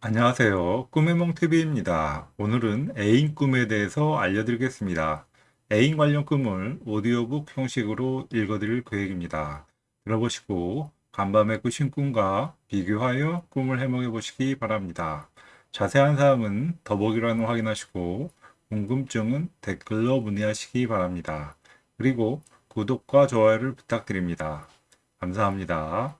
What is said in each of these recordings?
안녕하세요. 꿈의몽TV입니다. 오늘은 애인 꿈에 대해서 알려드리겠습니다. 애인 관련 꿈을 오디오북 형식으로 읽어드릴 계획입니다. 들어보시고 간밤에 꾸신 꿈과 비교하여 꿈을 해몽해 보시기 바랍니다. 자세한 사항은 더보기란을 확인하시고 궁금증은 댓글로 문의하시기 바랍니다. 그리고 구독과 좋아요를 부탁드립니다. 감사합니다.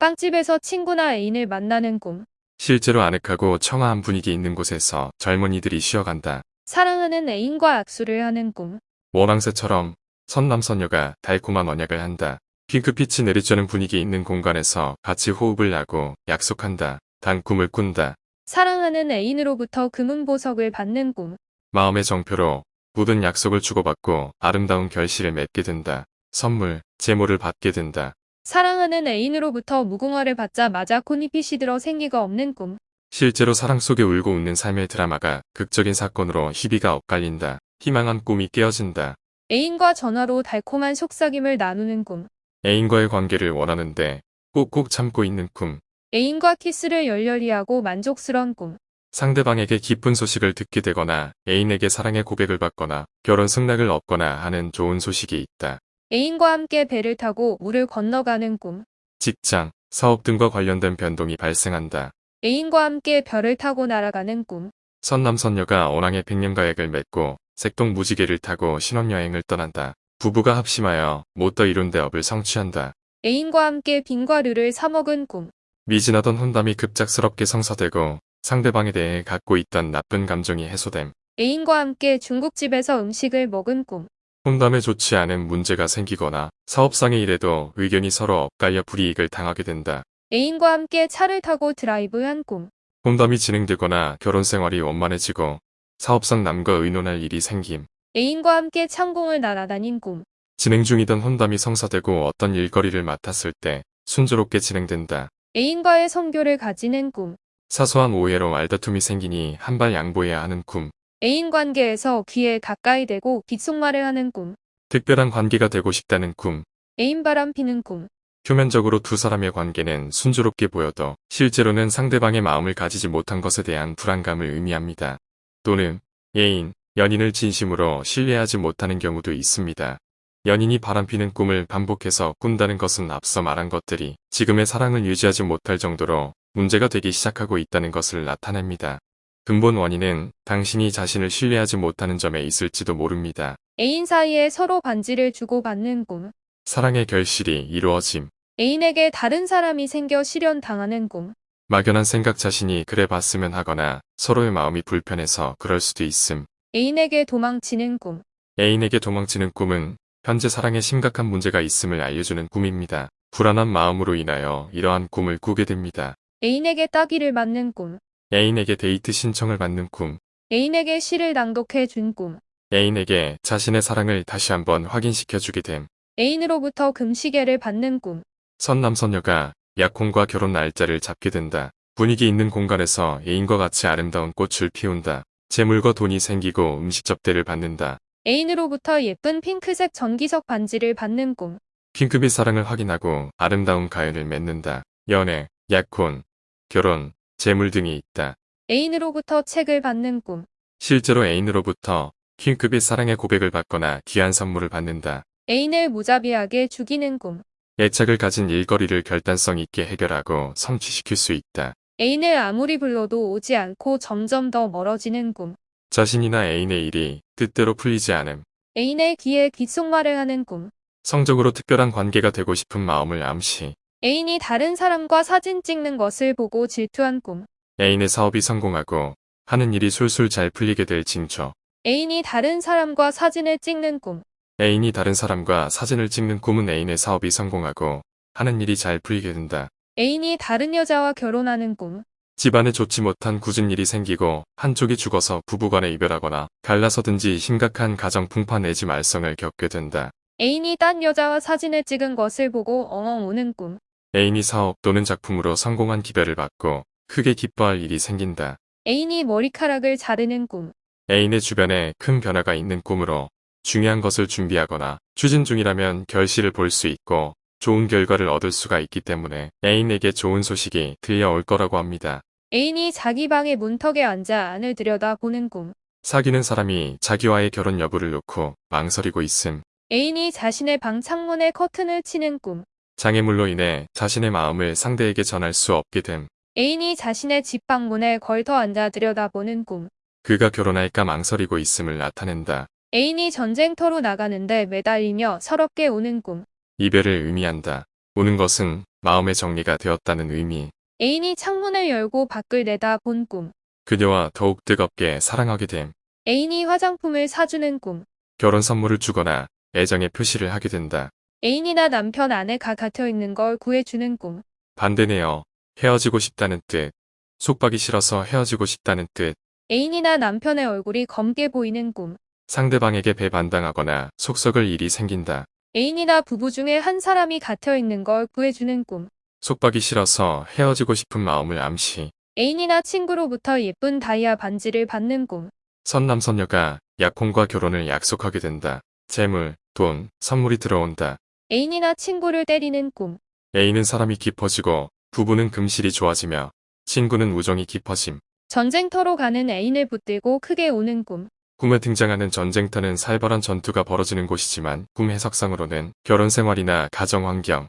빵집에서 친구나 애인을 만나는 꿈. 실제로 아늑하고 청아한 분위기 있는 곳에서 젊은이들이 쉬어간다. 사랑하는 애인과 악수를 하는 꿈. 모낭새처럼 선남선녀가 달콤한 언약을 한다. 핑크빛이 내리쬐는 분위기 있는 공간에서 같이 호흡을 하고 약속한다. 단 꿈을 꾼다. 사랑하는 애인으로부터 금은 보석을 받는 꿈. 마음의 정표로 묻은 약속을 주고받고 아름다운 결실을 맺게 된다. 선물, 제모를 받게 된다. 사랑하는 애인으로부터 무궁화를 받자마자 콘잎이 시들어 생기가 없는 꿈. 실제로 사랑 속에 울고 웃는 삶의 드라마가 극적인 사건으로 희비가 엇갈린다. 희망한 꿈이 깨어진다. 애인과 전화로 달콤한 속삭임을 나누는 꿈. 애인과의 관계를 원하는데 꾹꾹 참고 있는 꿈. 애인과 키스를 열렬히 하고 만족스러운 꿈. 상대방에게 기쁜 소식을 듣게 되거나 애인에게 사랑의 고백을 받거나 결혼 승낙을 얻거나 하는 좋은 소식이 있다. 애인과 함께 배를 타고 물을 건너가는 꿈. 직장, 사업 등과 관련된 변동이 발생한다. 애인과 함께 별을 타고 날아가는 꿈. 선남선녀가 언왕의 백년가액을 맺고 색동 무지개를 타고 신혼여행을 떠난다. 부부가 합심하여 못더 이룬 대업을 성취한다. 애인과 함께 빈과 류를 사먹은 꿈. 미진하던 혼담이 급작스럽게 성사되고 상대방에 대해 갖고 있던 나쁜 감정이 해소됨. 애인과 함께 중국집에서 음식을 먹은 꿈. 혼담에 좋지 않은 문제가 생기거나 사업상의 일에도 의견이 서로 엇갈려 불이익을 당하게 된다. 애인과 함께 차를 타고 드라이브한 꿈. 혼담이 진행되거나 결혼 생활이 원만해지고 사업상 남과 의논할 일이 생김. 애인과 함께 창공을 날아다닌 꿈. 진행 중이던 혼담이 성사되고 어떤 일거리를 맡았을 때 순조롭게 진행된다. 애인과의 성교를 가지는 꿈. 사소한 오해로 말다툼이 생기니 한 발 양보해야 하는 꿈. 애인 관계에서 귀에 가까이 대고 귓속말을 하는 꿈. 특별한 관계가 되고 싶다는 꿈. 애인 바람 피는 꿈. 표면적으로 두 사람의 관계는 순조롭게 보여도 실제로는 상대방의 마음을 가지지 못한 것에 대한 불안감을 의미합니다. 또는 애인, 연인을 진심으로 신뢰하지 못하는 경우도 있습니다. 연인이 바람피는 꿈을 반복해서 꾼다는 것은 앞서 말한 것들이 지금의 사랑을 유지하지 못할 정도로 문제가 되기 시작하고 있다는 것을 나타냅니다. 근본 원인은 당신이 자신을 신뢰하지 못하는 점에 있을지도 모릅니다. 애인 사이에 서로 반지를 주고받는 꿈. 사랑의 결실이 이루어짐. 애인에게 다른 사람이 생겨 실현당하는 꿈. 막연한 생각 자신이 그래 봤으면 하거나 서로의 마음이 불편해서 그럴 수도 있음. 애인에게 도망치는 꿈. 애인에게 도망치는 꿈은 현재 사랑에 심각한 문제가 있음을 알려주는 꿈입니다. 불안한 마음으로 인하여 이러한 꿈을 꾸게 됩니다. 애인에게 따귀를 맞는 꿈. 애인에게 데이트 신청을 받는 꿈. 애인에게 시를 낭독해 준 꿈. 애인에게 자신의 사랑을 다시 한번 확인시켜주게 됨. 애인으로부터 금시계를 받는 꿈. 선남선녀가 약혼과 결혼 날짜를 잡게 된다. 분위기 있는 공간에서 애인과 같이 아름다운 꽃을 피운다. 재물과 돈이 생기고 음식 접대를 받는다. 애인으로부터 예쁜 핑크색 전기석 반지를 받는 꿈. 핑크빛 사랑을 확인하고 아름다운 가연을 맺는다. 연애, 약혼, 결혼, 재물 등이 있다. 애인으로부터 책을 받는 꿈. 실제로 애인으로부터 핑크빛 사랑의 고백을 받거나 귀한 선물을 받는다. 애인을 무자비하게 죽이는 꿈. 애착을 가진 일거리를 결단성 있게 해결하고 성취시킬 수 있다. 애인을 아무리 불러도 오지 않고 점점 더 멀어지는 꿈. 자신이나 애인의 일이 뜻대로 풀리지 않음. 애인의 귀에 귓속말을 하는 꿈. 성적으로 특별한 관계가 되고 싶은 마음을 암시. 애인이 다른 사람과 사진 찍는 것을 보고 질투한 꿈. 애인의 사업이 성공하고 하는 일이 술술 잘 풀리게 될 징조. 애인이 다른 사람과 사진을 찍는 꿈. 애인이 다른 사람과 사진을 찍는 꿈은 애인의 사업이 성공하고 하는 일이 잘 풀리게 된다. 애인이 다른 여자와 결혼하는 꿈. 집안에 좋지 못한 굳은 일이 생기고 한쪽이 죽어서 부부간에 이별하거나 갈라서든지 심각한 가정 풍파 내지 말썽을 겪게 된다. 애인이 딴 여자와 사진을 찍은 것을 보고 엉엉 우는 꿈. 애인이 사업 또는 작품으로 성공한 기별을 받고 크게 기뻐할 일이 생긴다. 애인이 머리카락을 자르는 꿈. 애인의 주변에 큰 변화가 있는 꿈으로 중요한 것을 준비하거나 추진 중이라면 결실을 볼 수 있고 좋은 결과를 얻을 수가 있기 때문에 애인에게 좋은 소식이 들려올 거라고 합니다. 애인이 자기 방의 문턱에 앉아 안을 들여다보는 꿈. 사귀는 사람이 자기와의 결혼 여부를 놓고 망설이고 있음. 애인이 자신의 방 창문에 커튼을 치는 꿈. 장애물로 인해 자신의 마음을 상대에게 전할 수 없게 됨. 애인이 자신의 집 방문에 걸터 앉아 들여다보는 꿈. 그가 결혼할까 망설이고 있음을 나타낸다. 애인이 전쟁터로 나가는데 매달리며 서럽게 우는 꿈. 이별을 의미한다. 우는 것은 마음의 정리가 되었다는 의미. 애인이 창문을 열고 밖을 내다 본 꿈. 그녀와 더욱 뜨겁게 사랑하게 됨. 애인이 화장품을 사주는 꿈. 결혼 선물을 주거나 애정의 표시를 하게 된다. 애인이나 남편 아내가 갇혀 있는 걸 구해주는 꿈. 반대네요. 헤어지고 싶다는 뜻. 속박이 싫어서 헤어지고 싶다는 뜻. 애인이나 남편의 얼굴이 검게 보이는 꿈. 상대방에게 배반당하거나 속썩을 일이 생긴다. 애인이나 부부 중에 한 사람이 갇혀 있는 걸 구해주는 꿈. 속박이 싫어서 헤어지고 싶은 마음을 암시. 애인이나 친구로부터 예쁜 다이아 반지를 받는 꿈. 선남선녀가 약혼과 결혼을 약속하게 된다. 재물, 돈, 선물이 들어온다. 애인이나 친구를 때리는 꿈. 애인은 사람이 깊어지고 부부는 금실이 좋아지며 친구는 우정이 깊어짐. 전쟁터로 가는 애인을 붙들고 크게 우는 꿈. 꿈에 등장하는 전쟁터는 살벌한 전투가 벌어지는 곳이지만 꿈 해석상으로는 결혼 생활이나 가정 환경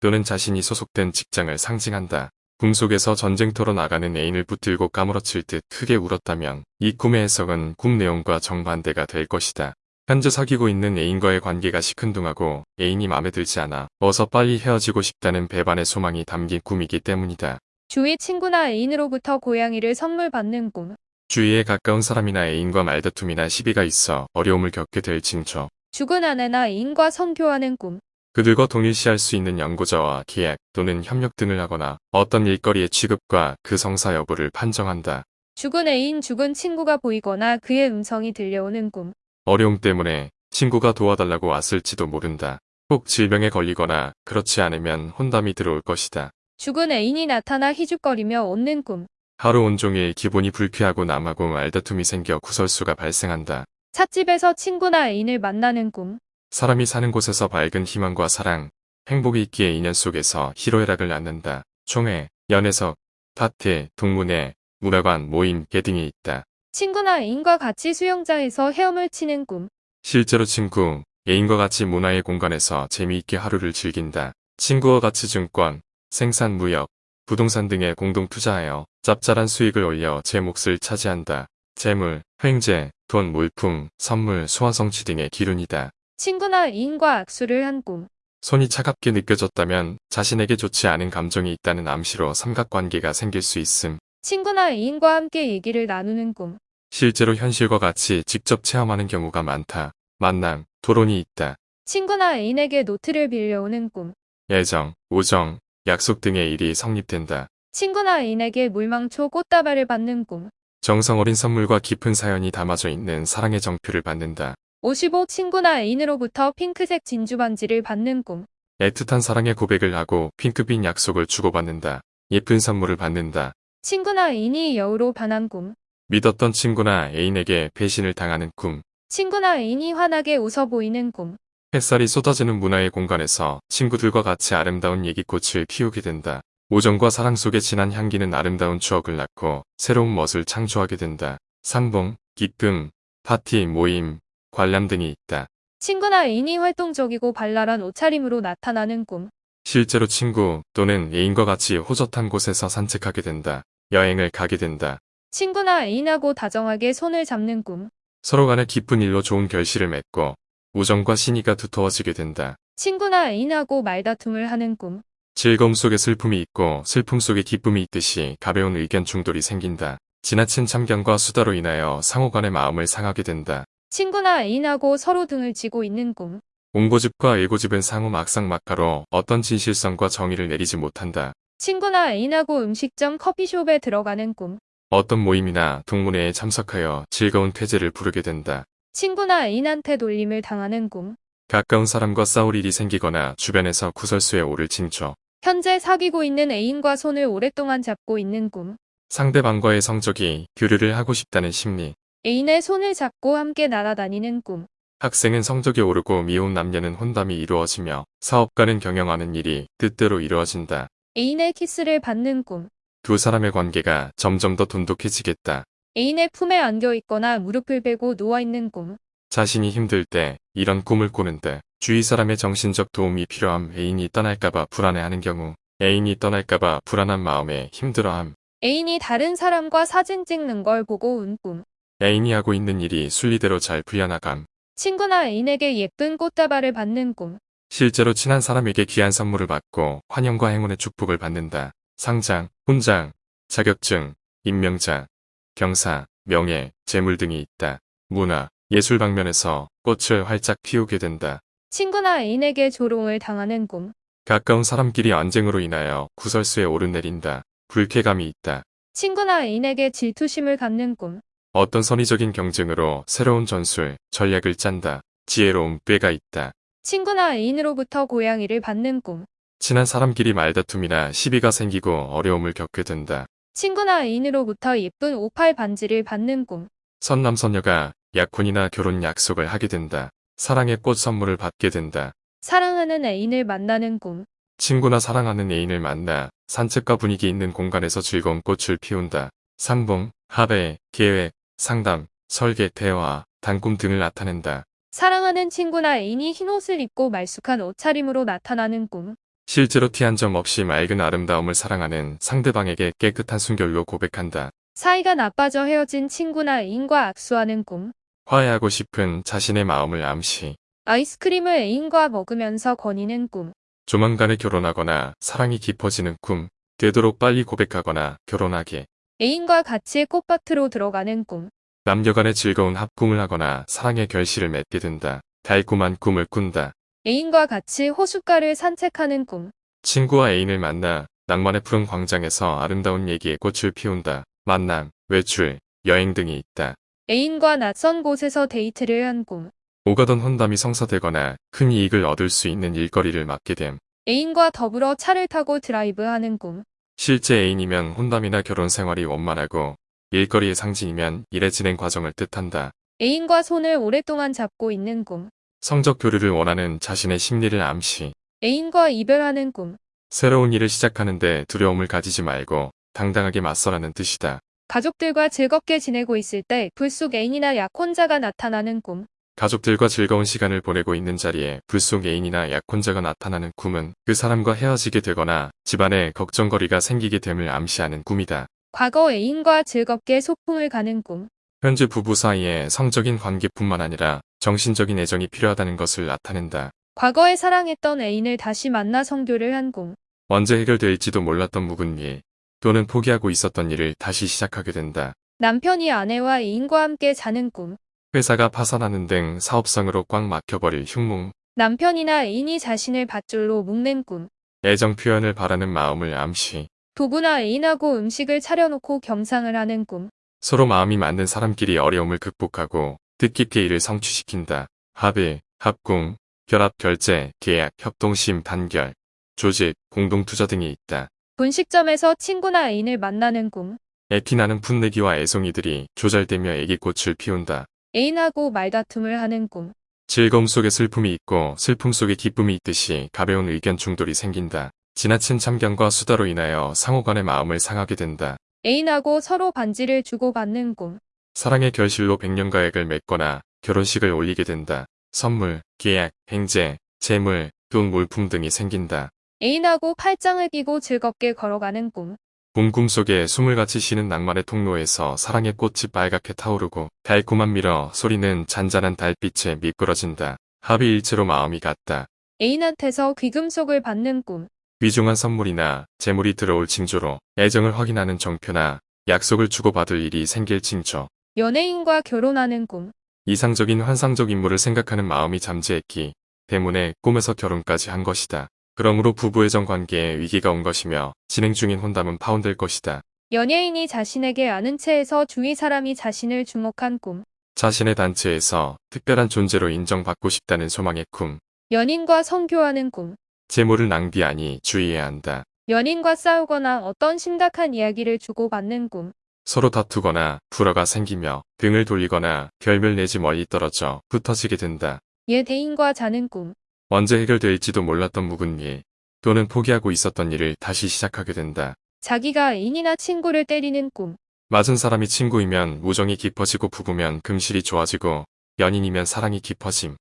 또는 자신이 소속된 직장을 상징한다. 꿈속에서 전쟁터로 나가는 애인을 붙들고 까무러칠 듯 크게 울었다면 이 꿈의 해석은 꿈 내용과 정반대가 될 것이다. 현재 사귀고 있는 애인과의 관계가 시큰둥하고 애인이 마음에 들지 않아 어서 빨리 헤어지고 싶다는 배반의 소망이 담긴 꿈이기 때문이다. 주위 친구나 애인으로부터 고양이를 선물 받는 꿈. 주위에 가까운 사람이나 애인과 말다툼이나 시비가 있어 어려움을 겪게 될 징조. 죽은 아내나 애인과 선교하는 꿈. 그들과 동일시할 수 있는 연구자와 계약 또는 협력 등을 하거나 어떤 일거리의 취급과 그 성사 여부를 판정한다. 죽은 애인, 죽은 친구가 보이거나 그의 음성이 들려오는 꿈. 어려움 때문에 친구가 도와달라고 왔을지도 모른다. 꼭 질병에 걸리거나 그렇지 않으면 혼담이 들어올 것이다. 죽은 애인이 나타나 희죽거리며 웃는 꿈. 하루 온종일 기분이 불쾌하고 남하고 말다툼이 생겨 구설수가 발생한다. 찻집에서 친구나 애인을 만나는 꿈. 사람이 사는 곳에서 밝은 희망과 사랑, 행복이 있기에 인연 속에서 희로애락을 낳는다. 총회, 연애석, 파티, 동문회, 문화관, 모임, 개등이 있다. 친구나 애인과 같이 수영장에서 헤엄을 치는 꿈. 실제로 친구, 애인과 같이 문화의 공간에서 재미있게 하루를 즐긴다. 친구와 같이 증권, 생산 무역, 부동산 등에 공동 투자하여 짭짤한 수익을 올려 제 몫을 차지한다. 재물, 횡재, 돈, 물품, 선물, 소화성취 등의 기운이다. 친구나 애인과 악수를 한 꿈. 손이 차갑게 느껴졌다면 자신에게 좋지 않은 감정이 있다는 암시로 삼각관계가 생길 수 있음. 친구나 애인과 함께 얘기를 나누는 꿈. 실제로 현실과 같이 직접 체험하는 경우가 많다. 만남, 토론이 있다. 친구나 애인에게 노트를 빌려오는 꿈. 애정, 우정, 약속 등의 일이 성립된다. 친구나 애인에게 물망초 꽃다발을 받는 꿈. 정성 어린 선물과 깊은 사연이 담아져 있는 사랑의 정표를 받는다. 55 친구나 애인으로부터 핑크색 진주 반지를 받는 꿈. 애틋한 사랑의 고백을 하고 핑크빛 약속을 주고받는다. 예쁜 선물을 받는다. 친구나 애인이 여우로 변한 꿈. 믿었던 친구나 애인에게 배신을 당하는 꿈. 친구나 애인이 환하게 웃어 보이는 꿈. 햇살이 쏟아지는 문화의 공간에서 친구들과 같이 아름다운 얘기꽃을 피우게 된다. 우정과 사랑 속에 진한 향기는 아름다운 추억을 낳고 새로운 멋을 창조하게 된다. 상봉, 기쁨, 파티, 모임, 관람 등이 있다. 친구나 애인이 활동적이고 발랄한 옷차림으로 나타나는 꿈. 실제로 친구 또는 애인과 같이 호젓한 곳에서 산책하게 된다. 여행을 가게 된다. 친구나 애인하고 다정하게 손을 잡는 꿈. 서로 간에 깊은 일로 좋은 결실을 맺고 우정과 신의가 두터워지게 된다. 친구나 애인하고 말다툼을 하는 꿈. 즐거움 속에 슬픔이 있고 슬픔 속에 기쁨이 있듯이 가벼운 의견 충돌이 생긴다. 지나친 참견과 수다로 인하여 상호 간의 마음을 상하게 된다. 친구나 애인하고 서로 등을 지고 있는 꿈. 옹고집과 일고집은 상호 막상막하로 어떤 진실성과 정의를 내리지 못한다. 친구나 애인하고 음식점 커피숍에 들어가는 꿈. 어떤 모임이나 동문회에 참석하여 즐거운 퇴제를 부르게 된다. 친구나 애인한테 놀림을 당하는 꿈. 가까운 사람과 싸울 일이 생기거나 주변에서 구설수에 오를 징조. 현재 사귀고 있는 애인과 손을 오랫동안 잡고 있는 꿈. 상대방과의 성적이 교류를 하고 싶다는 심리. 애인의 손을 잡고 함께 날아다니는 꿈. 학생은 성적이 오르고 미혼 남녀는 혼담이 이루어지며 사업가는 경영하는 일이 뜻대로 이루어진다. 애인의 키스를 받는 꿈. 두 사람의 관계가 점점 더 돈독해지겠다. 애인의 품에 안겨 있거나 무릎을 베고 누워 있는 꿈. 자신이 힘들 때 이런 꿈을 꾸는데 주위 사람의 정신적 도움이 필요함 애인이 떠날까봐 불안해하는 경우 애인이 떠날까봐 불안한 마음에 힘들어함 애인이 다른 사람과 사진 찍는 걸 보고 운 꿈. 애인이 하고 있는 일이 순리대로 잘 풀려나감 친구나 애인에게 예쁜 꽃다발을 받는 꿈. 실제로 친한 사람에게 귀한 선물을 받고 환영과 행운의 축복을 받는다. 상장, 훈장, 자격증, 임명장, 경사, 명예, 재물 등이 있다. 문화, 예술 방면에서 꽃을 활짝 피우게 된다. 친구나 애인에게 조롱을 당하는 꿈. 가까운 사람끼리 언쟁으로 인하여 구설수에 오르내린다. 불쾌감이 있다. 친구나 애인에게 질투심을 갖는 꿈. 어떤 선의적인 경쟁으로 새로운 전술, 전략을 짠다. 지혜로운 꾀가 있다. 친구나 애인으로부터 고양이를 받는 꿈. 친한 사람끼리 말다툼이나 시비가 생기고 어려움을 겪게 된다. 친구나 애인으로부터 예쁜 오팔 반지를 받는 꿈. 선남선녀가 약혼이나 결혼 약속을 하게 된다. 사랑의 꽃 선물을 받게 된다. 사랑하는 애인을 만나는 꿈. 친구나 사랑하는 애인을 만나 산책과 분위기 있는 공간에서 즐거운 꽃을 피운다. 상봉, 합의, 계획, 상담, 설계, 대화, 단꿈 등을 나타낸다. 사랑하는 친구나 애인이 흰 옷을 입고 말쑥한 옷차림으로 나타나는 꿈. 실제로 티 한 점 없이 맑은 아름다움을 사랑하는 상대방에게 깨끗한 순결로 고백한다. 사이가 나빠져 헤어진 친구나 애인과 악수하는 꿈. 화해하고 싶은 자신의 마음을 암시. 아이스크림을 애인과 먹으면서 거니는 꿈. 조만간에 결혼하거나 사랑이 깊어지는 꿈. 되도록 빨리 고백하거나 결혼하게. 애인과 같이 꽃밭으로 들어가는 꿈. 남녀 간의 즐거운 합궁을 하거나 사랑의 결실을 맺게 된다. 달콤한 꿈을 꾼다. 애인과 같이 호숫가를 산책하는 꿈. 친구와 애인을 만나 낭만의 푸른 광장에서 아름다운 얘기에 꽃을 피운다. 만남, 외출, 여행 등이 있다. 애인과 낯선 곳에서 데이트를 한 꿈. 오가던 혼담이 성사되거나 큰 이익을 얻을 수 있는 일거리를 맡게 됨. 애인과 더불어 차를 타고 드라이브하는 꿈. 실제 애인이면 혼담이나 결혼 생활이 원만하고 일거리의 상징이면 일의 진행 과정을 뜻한다. 애인과 손을 오랫동안 잡고 있는 꿈. 성적 교류를 원하는 자신의 심리를 암시. 애인과 이별하는 꿈. 새로운 일을 시작하는데 두려움을 가지지 말고 당당하게 맞서라는 뜻이다. 가족들과 즐겁게 지내고 있을 때 불쑥 애인이나 약혼자가 나타나는 꿈. 가족들과 즐거운 시간을 보내고 있는 자리에 불속 애인이나 약혼자가 나타나는 꿈은 그 사람과 헤어지게 되거나 집안에 걱정거리가 생기게 됨을 암시하는 꿈이다. 과거 애인과 즐겁게 소풍을 가는 꿈. 현재 부부 사이에 성적인 관계뿐만 아니라 정신적인 애정이 필요하다는 것을 나타낸다. 과거에 사랑했던 애인을 다시 만나 성교를 한 꿈. 언제 해결될지도 몰랐던 묵은 일 또는 포기하고 있었던 일을 다시 시작하게 된다. 남편이 아내와 애인과 함께 자는 꿈. 회사가 파산하는 등 사업상으로 꽉 막혀버릴 흉몽, 남편이나 애인이 자신을 밧줄로 묶는 꿈. 애정 표현을 바라는 마음을 암시, 부부나 애인하고 음식을 차려놓고 겸상을 하는 꿈. 서로 마음이 맞는 사람끼리 어려움을 극복하고 뜻깊게 일을 성취시킨다. 합의, 합공, 결합, 결제, 계약, 협동심, 단결, 조직, 공동투자 등이 있다. 분식점에서 친구나 애인을 만나는 꿈. 애피나는 풋내기와 애송이들이 조잘되며 애기꽃을 피운다. 애인하고 말다툼을 하는 꿈. 즐거움 속에 슬픔이 있고 슬픔 속에 기쁨이 있듯이 가벼운 의견 충돌이 생긴다. 지나친 참견과 수다로 인하여 상호간의 마음을 상하게 된다. 애인하고 서로 반지를 주고받는 꿈. 사랑의 결실로 백년가약을 맺거나 결혼식을 올리게 된다. 선물, 계약, 횡재, 재물, 돈, 물품 등이 생긴다. 애인하고 팔짱을 끼고 즐겁게 걸어가는 꿈. 봄 꿈속에 숨을 같이 쉬는 낭만의 통로에서 사랑의 꽃이 빨갛게 타오르고 달콤한 밀어 소리는 잔잔한 달빛에 미끄러진다. 합의일체로 마음이 같다. 애인한테서 귀금속을 받는 꿈. 귀중한 선물이나 재물이 들어올 징조로 애정을 확인하는 정표나 약속을 주고받을 일이 생길 징조. 연예인과 결혼하는 꿈. 이상적인 환상적 인물을 생각하는 마음이 잠재했기 때문에 꿈에서 결혼까지 한 것이다. 그러므로 부부애정 관계에 위기가 온 것이며 진행 중인 혼담은 파혼될 것이다. 연예인이 자신에게 아는 체에서 주위 사람이 자신을 주목한 꿈. 자신의 단체에서 특별한 존재로 인정받고 싶다는 소망의 꿈. 연인과 성교하는 꿈. 재물을 낭비하니 주의해야 한다. 연인과 싸우거나 어떤 심각한 이야기를 주고받는 꿈. 서로 다투거나 불화가 생기며 등을 돌리거나 결멸 내지 멀리 떨어져 흩어지게 된다. 옛 애인과 자는 꿈. 언제 해결될지도 몰랐던 묵은 일 또는 포기하고 있었던 일을 다시 시작하게 된다. 자기가 애인이나 친구를 때리는 꿈. 맞은 사람이 친구이면 우정이 깊어지고 부부면 금실이 좋아지고 연인이면 사랑이 깊어짐.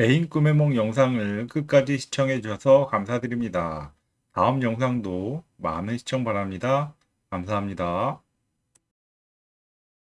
애인 꿈의梦 영상을 끝까지 시청해 주셔서 감사드립니다. 다음 영상도 많은 시청 바랍니다. 감사합니다.